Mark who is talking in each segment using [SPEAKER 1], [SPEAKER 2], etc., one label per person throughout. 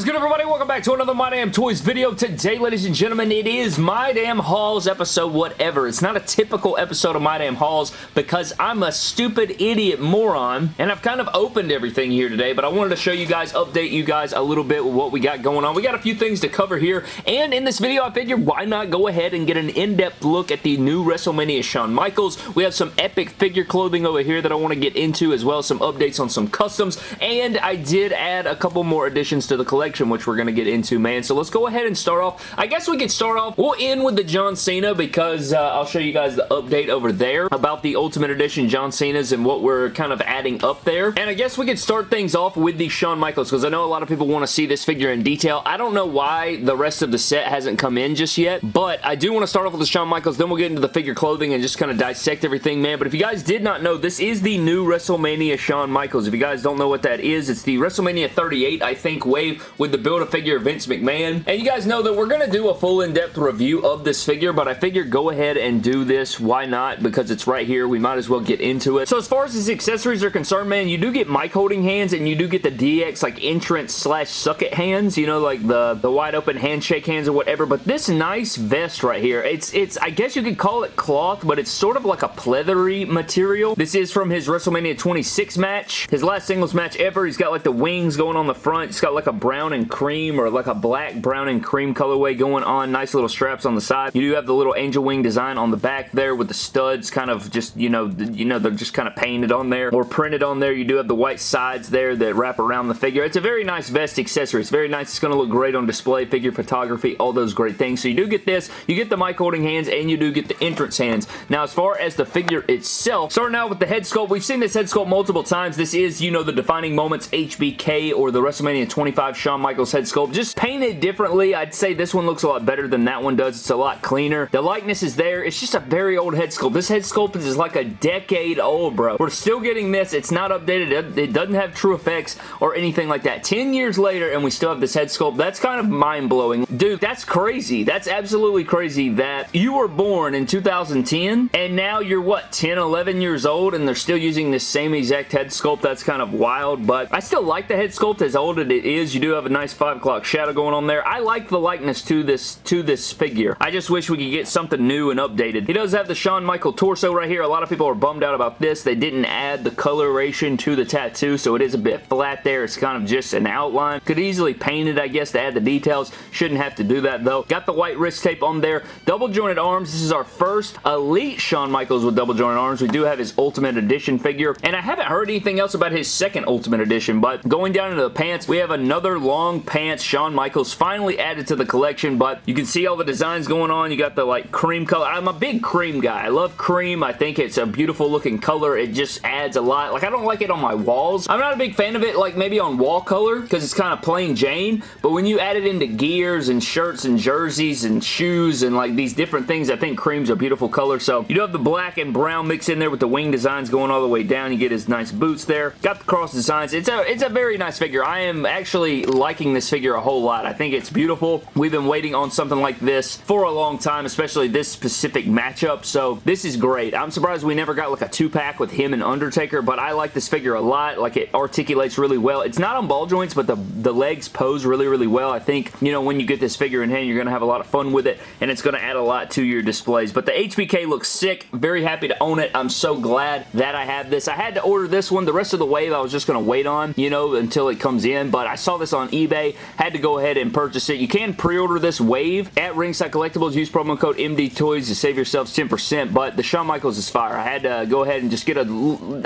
[SPEAKER 1] is good, everybody? Welcome back to another My Damn Toys video. Today, ladies and gentlemen, it is My Damn Hauls episode whatever. It's not a typical episode of My Damn Hauls because I'm a stupid idiot moron, and I've kind of opened everything here today, but I wanted to show you guys, update you guys a little bit with what we got going on. We got a few things to cover here, and in this video, I figured why not go ahead and get an in-depth look at the new WrestleMania Shawn Michaels. We have some epic figure clothing over here that I want to get into, as well as some updates on some customs, and I did add a couple more additions to the collection, which we're going to get into, man. So let's go ahead and start off. I guess we could start off, we'll end with the John Cena because uh, I'll show you guys the update over there about the Ultimate Edition John Cena's and what we're kind of adding up there. And I guess we could start things off with the Shawn Michaels because I know a lot of people want to see this figure in detail. I don't know why the rest of the set hasn't come in just yet, but I do want to start off with the Shawn Michaels, then we'll get into the figure clothing and just kind of dissect everything, man. But if you guys did not know, this is the new WrestleMania Shawn Michaels. If you guys don't know what that is, it's the WrestleMania 38, I think, wave with the Build-A-Figure Vince McMahon. And you guys know that we're going to do a full in-depth review of this figure, but I figured go ahead and do this. Why not? Because it's right here. We might as well get into it. So as far as his accessories are concerned, man, you do get mic holding hands and you do get the DX like entrance slash suck it hands, you know, like the, the wide open handshake hands or whatever. But this nice vest right here, it's, it's I guess you could call it cloth, but it's sort of like a pleathery material. This is from his WrestleMania 26 match. His last singles match ever. He's got like the wings going on the front. He's got like a brown and cream or like a black, brown, and cream colorway going on. Nice little straps on the side. You do have the little angel wing design on the back there with the studs kind of just, you know, you know, they're just kind of painted on there or printed on there. You do have the white sides there that wrap around the figure. It's a very nice vest accessory. It's very nice. It's going to look great on display, figure photography, all those great things. So you do get this. You get the mic holding hands and you do get the entrance hands. Now, as far as the figure itself, starting out with the head sculpt, we've seen this head sculpt multiple times. This is, you know, the Defining Moments HBK or the WrestleMania 25 Shawn Michaels head sculpt. Just painted differently. I'd say this one looks a lot better than that one does. It's a lot cleaner. The likeness is there. It's just a very old head sculpt. This head sculpt is like a decade old, bro. We're still getting this. It's not updated. It doesn't have TrueFX or anything like that. 10 years later and we still have this head sculpt. That's kind of mind-blowing. Dude, that's crazy. That's absolutely crazy that you were born in 2010 and now you're what, 10, 11 years old and they're still using this same exact head sculpt. That's kind of wild, but I still like the head sculpt as old as it is. You do have a nice 5 o'clock shadow going on there. I like the likeness to this to this figure. I just wish we could get something new and updated. He does have the Shawn Michael torso right here. A lot of people are bummed out about this. They didn't add the coloration to the tattoo, so it is a bit flat there. It's kind of just an outline. Could easily paint it, I guess, to add the details. Shouldn't have to do that, though. Got the white wrist tape on there. Double jointed arms. This is our first Elite Shawn Michaels with double jointed arms. We do have his Ultimate Edition figure, and I haven't heard anything else about his second Ultimate Edition, but going down into the pants, we have another long pants Shawn Michaels finally added to the collection, but you can see all the designs going on. You got the like cream color. I'm a big cream guy. I love cream. I think it's a beautiful looking color. It just adds a lot. Like I don't like it on my walls. I'm not a big fan of it like maybe on wall color because it's kind of plain Jane, but when you add it into gears and shirts and jerseys and shoes and like these different things, I think cream's a beautiful color. So you do have the black and brown mix in there with the wing designs going all the way down. You get his nice boots there. Got the cross designs. It's a, it's a very nice figure. I am actually liking this figure a whole lot. I think it's beautiful. We've been waiting on something like this for a long time, especially this specific matchup, so this is great. I'm surprised we never got like a two-pack with him and Undertaker, but I like this figure a lot. Like it articulates really well. It's not on ball joints, but the, the legs pose really, really well. I think, you know, when you get this figure in hand, you're going to have a lot of fun with it, and it's going to add a lot to your displays. But the HBK looks sick. Very happy to own it. I'm so glad that I have this. I had to order this one. The rest of the wave I was just going to wait on, you know, until it comes in, but I saw this on eBay. Had to go ahead and purchase it. You can pre-order this wave at Ringside Collectibles. Use promo code MD Toys to save yourselves 10%, but the Shawn Michaels is fire. I had to go ahead and just get a...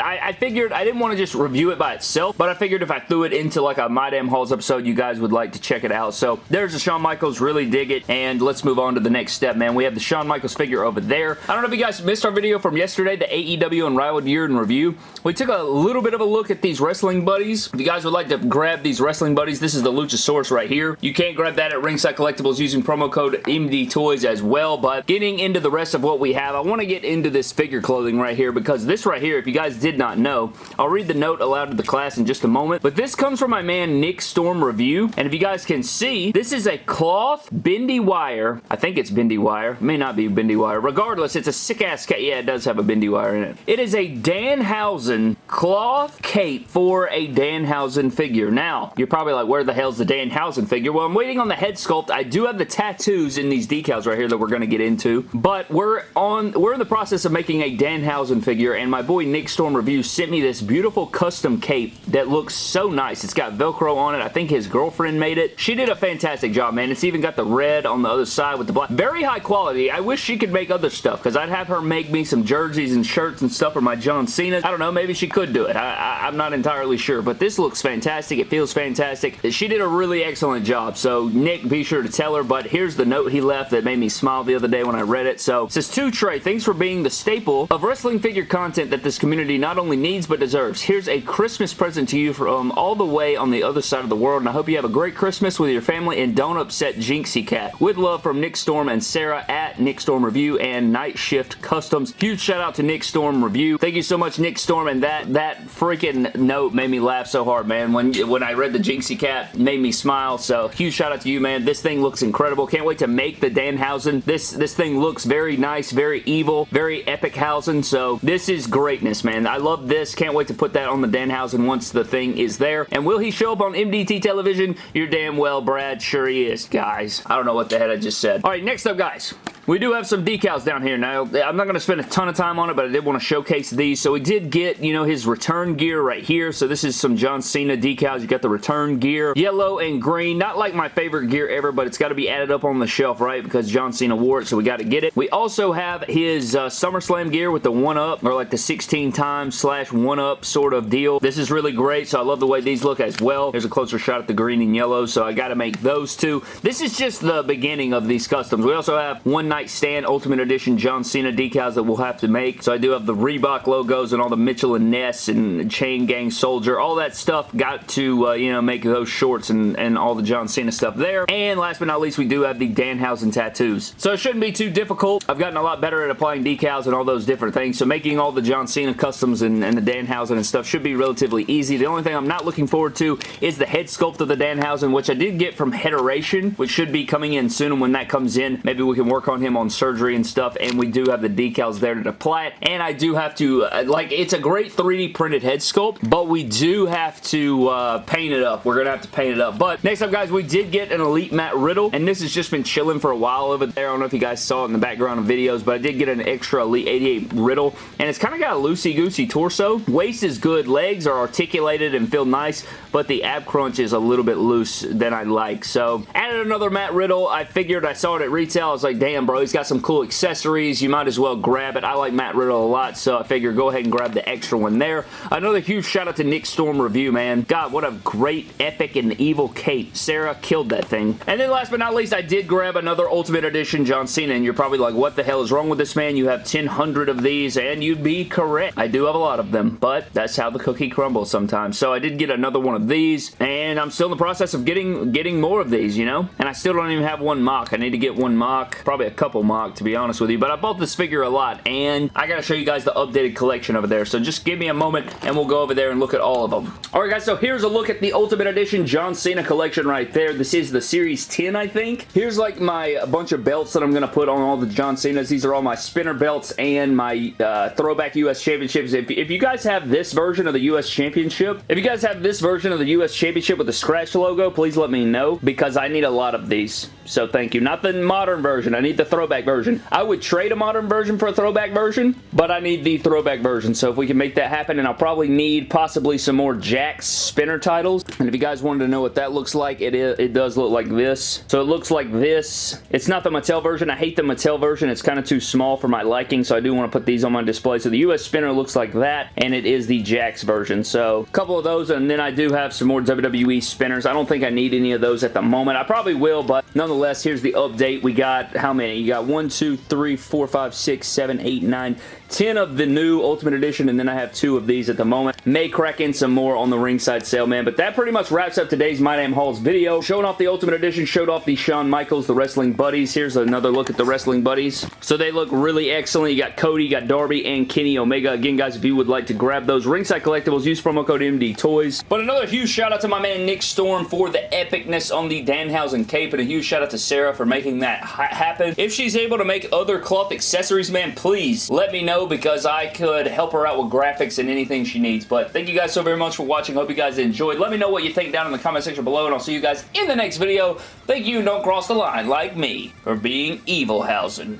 [SPEAKER 1] I, I figured I didn't want to just review it by itself, but I figured if I threw it into like a My Damn Hauls episode, you guys would like to check it out. So there's the Shawn Michaels. Really dig it, and let's move on to the next step, man. We have the Shawn Michaels figure over there. I don't know if you guys missed our video from yesterday, the AEW and Unrivaled Year in Review. We took a little bit of a look at these wrestling buddies. If you guys would like to grab these wrestling buddies, this is the Luchasaurus right here. You can grab that at Ringside Collectibles using promo code MD Toys as well, but getting into the rest of what we have, I want to get into this figure clothing right here because this right here, if you guys did not know, I'll read the note aloud to the class in just a moment, but this comes from my man Nick Storm Review, and if you guys can see, this is a cloth bendy wire. I think it's bendy wire. It may not be bendy wire. Regardless, it's a sick-ass... Cat. Yeah, it does have a bendy wire in it. It is a Danhausen cloth cape for a Danhausen figure. Now, you're probably like, where the hell's the Danhausen figure? Well, I'm waiting on the head sculpt. I do have the tattoos in these decals right here that we're going to get into, but we're on, we're in the process of making a Danhausen figure, and my boy Nick Storm Review sent me this beautiful custom cape that looks so nice. It's got Velcro on it. I think his girlfriend made it. She did a fantastic job, man. It's even got the red on the other side with the black. Very high quality. I wish she could make other stuff, because I'd have her make me some jerseys and shirts and stuff for my John Cena. I don't know, maybe she could do it. I, am not entirely sure, but this looks fantastic. It feels fantastic. She did a really excellent job, so Nick, be sure to tell her, but here's the note he left that made me smile the other day when I read it. So, it says, To Trey, thanks for being the staple of wrestling figure content that this community not only needs but deserves. Here's a Christmas present to you from um, all the way on the other side of the world, and I hope you have a great Christmas with your family and don't upset Jinxie Cat. With love from Nick Storm and Sarah at Nick Storm Review and Night Shift Customs. Huge shout out to Nick Storm Review. Thank you so much, Nick Storm, and that, that freaking note made me laugh so hard, man. When, when I read the Jinxie Cat, made me smile, so huge shout out to you, man. This thing looks incredible. Can't wait to make the Danhausen. This, this thing looks very nice, very evil, very epic housing. so this is greatness, man. I love this. Can't wait to put that on the Danhausen once the thing is there. And will he show up on MDT television? You're damn well, Brad. Sure he is, guys. I don't know what the heck I just said. All right, next up, guys. We do have some decals down here. Now, I'm not going to spend a ton of time on it, but I did want to showcase these. So we did get, you know, his return gear right here. So this is some John Cena decals. You got the return gear, yellow and green. Not like my favorite gear ever, but it's got to be added up on the shelf, right? Because John Cena wore it, so we got to get it. We also have his uh, SummerSlam gear with the 1-up, or like the 16 times slash 1-up sort of deal. This is really great, so I love the way these look as well. There's a closer shot at the green and yellow, so I got to make those two. This is just the beginning of these customs. We also have one night stand Ultimate Edition John Cena decals that we'll have to make. So I do have the Reebok logos and all the Mitchell and Ness and Chain Gang Soldier. All that stuff got to, uh, you know, make those shorts and, and all the John Cena stuff there. And last but not least, we do have the Danhausen tattoos. So it shouldn't be too difficult. I've gotten a lot better at applying decals and all those different things. So making all the John Cena customs and, and the Danhausen and stuff should be relatively easy. The only thing I'm not looking forward to is the head sculpt of the Danhausen, which I did get from Headeration, which should be coming in soon. And when that comes in, maybe we can work on him on surgery and stuff, and we do have the decals there to apply it, and I do have to, uh, like, it's a great 3D printed head sculpt, but we do have to uh, paint it up. We're going to have to paint it up, but next up, guys, we did get an Elite Matt Riddle, and this has just been chilling for a while over there. I don't know if you guys saw it in the background of videos, but I did get an extra Elite 88 Riddle, and it's kind of got a loosey-goosey torso. Waist is good. Legs are articulated and feel nice, but the ab crunch is a little bit loose than I like, so added another Matt Riddle. I figured I saw it at retail. I was like, damn, bro, he's got some cool accessories. You might as well grab it. I like Matt Riddle a lot, so I figured go ahead and grab the extra one there. Another huge shout out to Nick Storm Review, man. God, what a great, epic, and evil cape. Sarah killed that thing. And then last but not least, I did grab another Ultimate Edition John Cena, and you're probably like, what the hell is wrong with this man? You have 1,000 of these, and you'd be correct. I do have a lot of them, but that's how the cookie crumbles sometimes. So I did get another one of these, and I'm still in the process of getting, getting more of these, you know? And I still don't even have one MOC. I need to get one MOC, probably a couple MOC, to be honest with you, but I bought this figure a lot, and I gotta show you guys the updated collection over there, so just give me a moment, and we'll go over there and look at all of them. Alright guys, so here's a look at the Ultimate Edition John Cena collection right there. This is the Series 10, I think. Here's like my bunch of belts that I'm gonna put on all the John Cenas. These are all my spinner belts and my uh, throwback US Championships. If, if you guys have this version of the US Championship, if you guys have this version of the US Championship with the scratch logo, please let me know, because I need a lot of these. So thank you. Not the modern version. I need the throwback version. I would trade a modern version for a throwback version, but I need the throwback version. So if we can make that happen, and I'll probably need possibly some more Jakks spinner titles. And if you guys wanted to know what that looks like, it, is, it does look like this. So it looks like this. It's not the Mattel version. I hate the Mattel version. It's kind of too small for my liking, so I do want to put these on my display. So the US spinner looks like that, and it is the Jakks version. So a couple of those, and then I do have some more WWE spinners. I don't think I need any of those at the moment. I probably will, but nonetheless, here's the update. We got how many? You got one, two, three, four, five, six, seven, eight, nine, 10 of the new Ultimate Edition, and then I have two of these at the moment. May crack in some more on the ringside sale, man. But that pretty much wraps up today's My Damn Hauls video. Showing off the Ultimate Edition, showed off the Shawn Michaels, the Wrestling Buddies. Here's another look at the Wrestling Buddies. So they look really excellent. You got Cody, you got Darby, and Kenny Omega. Again, guys, if you would like to grab those ringside collectibles, use promo code MD Toys. But another huge shout out to my man Nick Storm for the epicness on the Danhausen cape, and a huge shout out to Sarah for making that ha happen. If she's able to make other cloth accessories, man, please let me know because I could help her out with graphics and anything she needs. But thank you guys so very much for watching. Hope you guys enjoyed. Let me know what you think down in the comment section below, and I'll see you guys in the next video. Thank you, don't cross the line like me for being Evilhausen.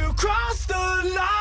[SPEAKER 1] You crossed the line!